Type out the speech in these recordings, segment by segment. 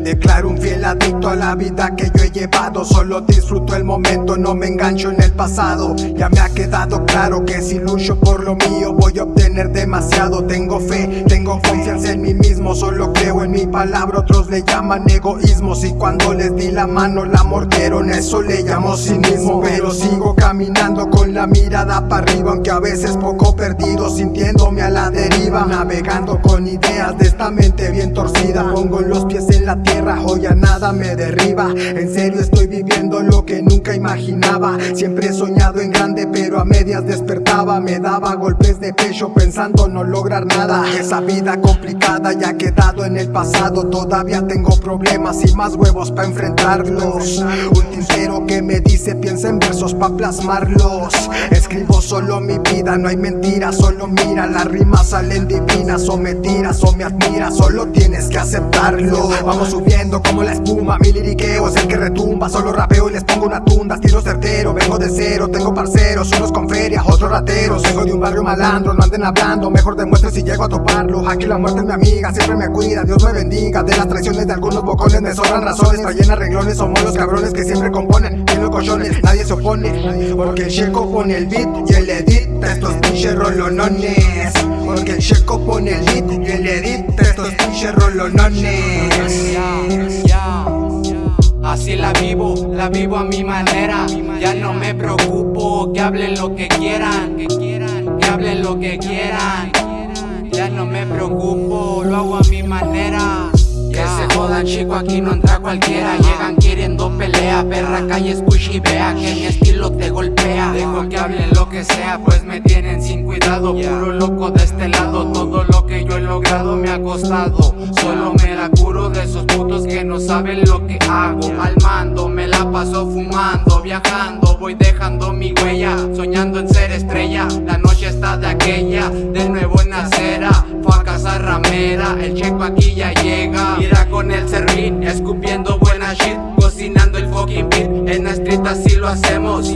declaro un fiel adicto a la vida que yo he llevado. Solo disfruto el momento, no me engancho en el pasado. Ya me ha quedado claro que si lucho por lo mío Voy a obtener demasiado. Tengo fe, tengo confianza en mí mismo Solo creo en mi palabra, otros le llaman egoísmo Si cuando les di la mano la mordieron Eso le llamo cinismo. Pero sigo caminando con la mirada para arriba Aunque a veces poco perdido, sintiéndome a la deriva Navegando con ideas de esta mente bien torcida. Pongo los pies en la tierra, hoy a nada me derriba. En serio estoy viviendo lo imaginaba. Siempre he soñado en grande pero a medias despertaba. Me daba golpes de pecho pensando no lograr nada. Esa vida complicada ya ha quedado en el pasado. Todavía tengo problemas y más huevos para enfrentarlos. Un tintero que me dice piensa en versos pa' plasmarlos Escribo solo mi vida, no hay mentiras, solo mira. Las rimas salen divinas o me tiras o me admiras. Solo tienes que aceptarlo Vamos subiendo como la espuma, mi liriqueo es el que retumba. Solo rapeo y les pongo una tunda, tiro certero Vengo de cero, tengo parceros, unos con feria, otros rateros Vengo de un barrio malandro, no anden hablando, mejor demuestre si llego a toparlo Aquí la muerte es mi amiga, siempre me cuida, Dios me bendiga De las traiciones de algunos bocones me sobran razones Traen arreglones, somos los cabrones que siempre componen Bien los nadie se opone Porque el checo pone el beat y el edit Estos pinches rolonones Porque el checo pone el beat y el edit Estos pinches rolonones. Así la vivo, la vivo a mi manera. Ya no me preocupo, que hablen lo que quieran. Que hablen lo que quieran. Ya no me preocupo, lo hago a mi manera. Que se jodan chico, aquí no entra cualquiera. Llegan queriendo pelea, perra calle escucha y vea Que mi estilo te golpea. Dejo que hablen lo que sea, pues me tienen sin cuidado. Puro loco de este lado, todo logrado me ha costado. Solo me la curo de esos putos que no saben lo que hago. Al mando, me la paso fumando, viajando. Voy dejando mi huella, soñando en ser estrella. La noche está de aquella, de nuevo en acera. Fue a casa ramera, el checo aquí ya llega. Mira con el serrín, escupiendo buena shit Cocinando el fucking beat, en la street así lo hacemos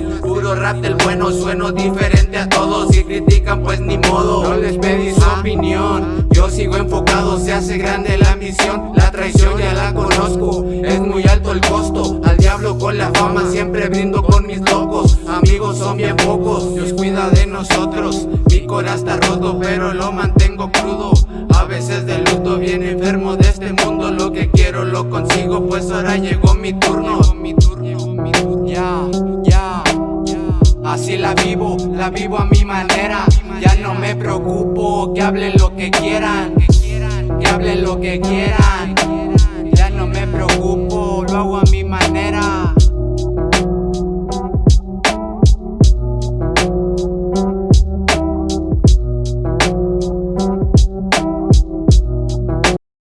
Rap del bueno, sueno diferente a todos Si critican pues ni modo, no les pedí su opinión Yo sigo enfocado, se hace grande la misión. La traición ya la conozco, es muy alto el costo. Al diablo con la fama, siempre brindo con mis locos. Amigos son bien pocos, Dios cuida de nosotros. Mi corazón está roto, pero lo mantengo crudo. A veces de luto, bien enfermo de este mundo. Lo que quiero lo consigo, pues ahora llegó mi turno la vivo a mi manera. Ya no me preocupo, que hablen lo que quieran Que hablen lo que quieran